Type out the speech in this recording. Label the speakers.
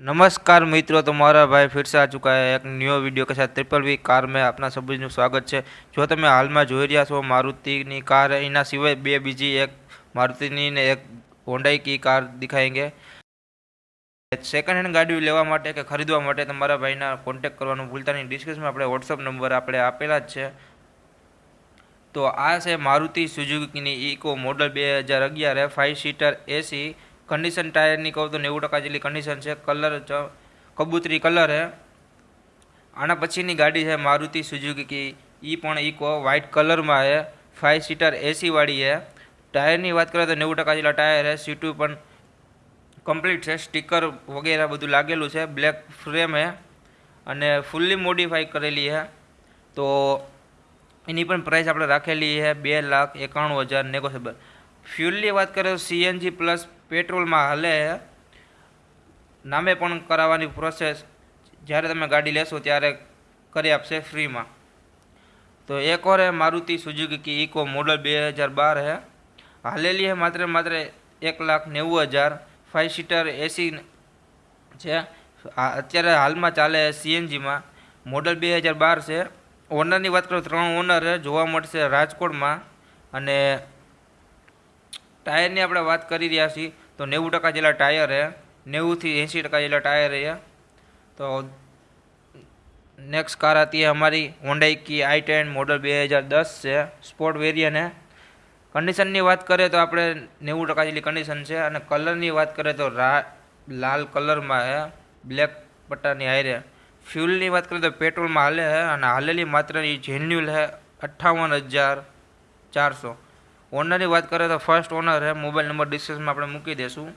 Speaker 1: નમસ્કાર મિત્રો तो हमारा भाई फिर से એક चुका है एक न्यू वीडियो के साथ આપના સભ્યનું સ્વાગત છે. જો તમે હાલમાં જોઈ રહ્યા છો, મારુતિની કાર એના સિવાય બે બીજી એક મારુતિની ને એક હોન્ડાઈ કી કાર દેખાયેંગે. સેકન્ડ હેન્ડ ગાડી લેવા માટે કે ખરીદવા માટે તમારા ભાઈના કોન્ટેક કરવાનું ભૂલતા નહીં. ડિસ્ક્રિપ્શનમાં આપણે વોટ્સઅપ નંબર આપણે આપેલા જ છે. તો આ છે મારુતિ સુઝુકીની ઇકો મોડલ બે હજાર અગિયાર ફાઇવ સીટર એસી કન્ડિશન ટાયરની કહું તો નેવું ટકા જેટલી કન્ડિશન છે. કલર કબૂતરી કલર હે. આના પછીની ગાડી છે મારુતિ સુઝુકી એ પણ ઇકો વ્હાઇટ કલરમાં છે ફાઇવ સીટર એસીવાળી છે ટાયરની વાત કરીએ તો નેવું ટકા જેટલા ટાયર છે સીટું પણ કમ્પ્લીટ છે. સ્ટીકર વગેરે બધું લાગેલું છે. બ્લેક ફ્રેમ હે. અને ફૂલ્લી મોડિફાઈ કરેલી છે તો એની પણ પ્રાઇસ આપણે રાખેલી છે બે લાખ એકાણું હજાર નેગોશિયેબલ ફ્યુલની વાત કરીએ તો સીએનજી પ્લસ પેટ્રોલમાં હલે, નામે પણ કરાવવાની પ્રોસેસ જ્યારે તમે ગાડી લેશો ત્યારે કરી આપશે ફ્રીમાં. તો એક ઓર હે મારુતિ સુઝુકી ઇકો મોડલ બે હજાર બાર હે. હાલેલી હે માત્ર માત્ર એક લાખ નેવું હજાર. ફાઇવ સીટર એસી છે. અત્યારે હાલમાં ચાલે સીએનજીમાં મોડલ બે હજાર બાર છે. ઓનરની વાત કરું, ત્રણ ઓનર જોવા મળશે રાજકોટમાં. અને ટાયરની આપણે વાત કરી રહ્યા છીએ. તો નેવું ટકા જેટલા ટાયર હે નેવુંથી એંસી ટકા જેટલા ટાયર હે તો નેક્સ્ટ કાર હતી અમારી હોન્ડાઈ કી આઈ ટેન મોડલ બે હજાર દસ છે સ્પોર્ટ વેરિયન હે કન્ડિશનની વાત કરીએ તો આપણે નેવું ટકા જેટલી કન્ડિશન છે અને કલરની વાત કરીએ તો રા, લાલ કલરમાં હે બ્લેક પટ્ટાની હારે ફ્યુલની વાત કરીએ તો પેટ્રોલમાં હાલે હે અને હાલેલી માત્રની જેન્યુલ છે અઠ્ઠાવન હજાર ચારસો. ઓનરની વાત કરીએ તો ફર્સ્ટ ઓનર છે મોબાઈલ નંબર ડિસ્ક્રિપ્શનમાં આપણે મૂકી દઈશું